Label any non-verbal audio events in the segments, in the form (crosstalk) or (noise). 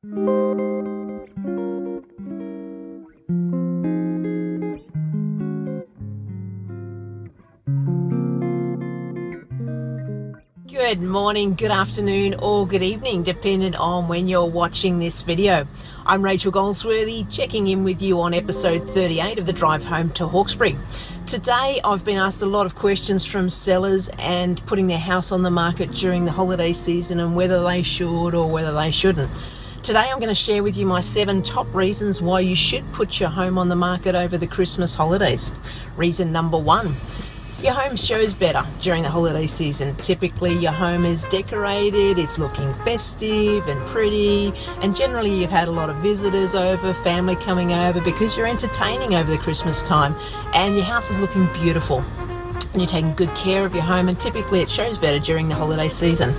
Good morning, good afternoon, or good evening, depending on when you're watching this video. I'm Rachel Goldsworthy, checking in with you on episode 38 of the Drive Home to Hawkesbury. Today, I've been asked a lot of questions from sellers and putting their house on the market during the holiday season and whether they should or whether they shouldn't. Today, I'm going to share with you my seven top reasons why you should put your home on the market over the Christmas holidays. Reason number one your home shows better during the holiday season. Typically, your home is decorated, it's looking festive and pretty, and generally, you've had a lot of visitors over, family coming over because you're entertaining over the Christmas time, and your house is looking beautiful. And you're taking good care of your home, and typically, it shows better during the holiday season.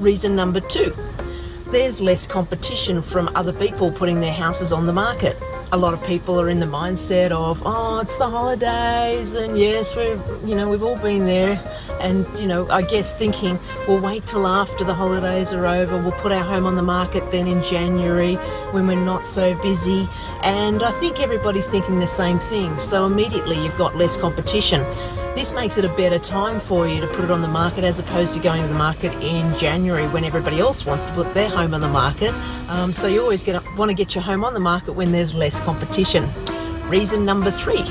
Reason number two there's less competition from other people putting their houses on the market a lot of people are in the mindset of, oh, it's the holidays, and yes, we're, you know, we've all been there, and you know, I guess thinking we'll wait till after the holidays are over, we'll put our home on the market then in January when we're not so busy, and I think everybody's thinking the same thing. So immediately you've got less competition. This makes it a better time for you to put it on the market as opposed to going to the market in January when everybody else wants to put their home on the market. Um, so you always get, want to get your home on the market when there's less competition. Reason number three,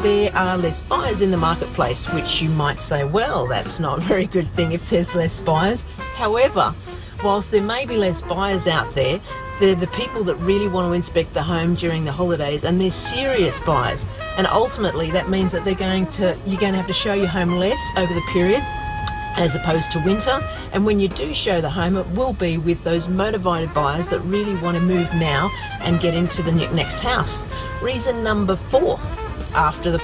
there are less buyers in the marketplace, which you might say, well, that's not a very good thing if there's less buyers. However, whilst there may be less buyers out there, they're the people that really want to inspect the home during the holidays and they're serious buyers. And ultimately that means that they're going to, you're going to have to show your home less over the period as opposed to winter. And when you do show the home, it will be with those motivated buyers that really want to move now and get into the next house. Reason number four after the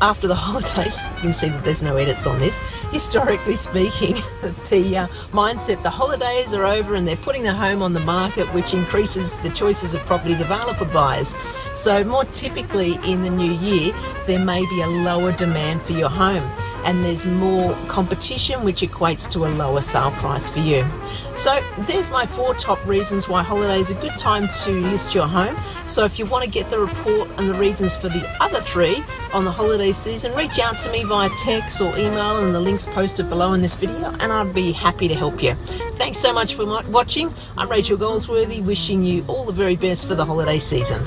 after the (laughs) holidays. You can see that there's no edits on this. Historically speaking, (laughs) the uh, mindset the holidays are over and they're putting the home on the market, which increases the choices of properties available for buyers. So more typically in the new year, there may be a lower demand for your home and there's more competition which equates to a lower sale price for you. So there's my four top reasons why holiday is a good time to list your home. So if you want to get the report and the reasons for the other three on the holiday season, reach out to me via text or email and the links posted below in this video and I'd be happy to help you. Thanks so much for watching. I'm Rachel Goldsworthy wishing you all the very best for the holiday season.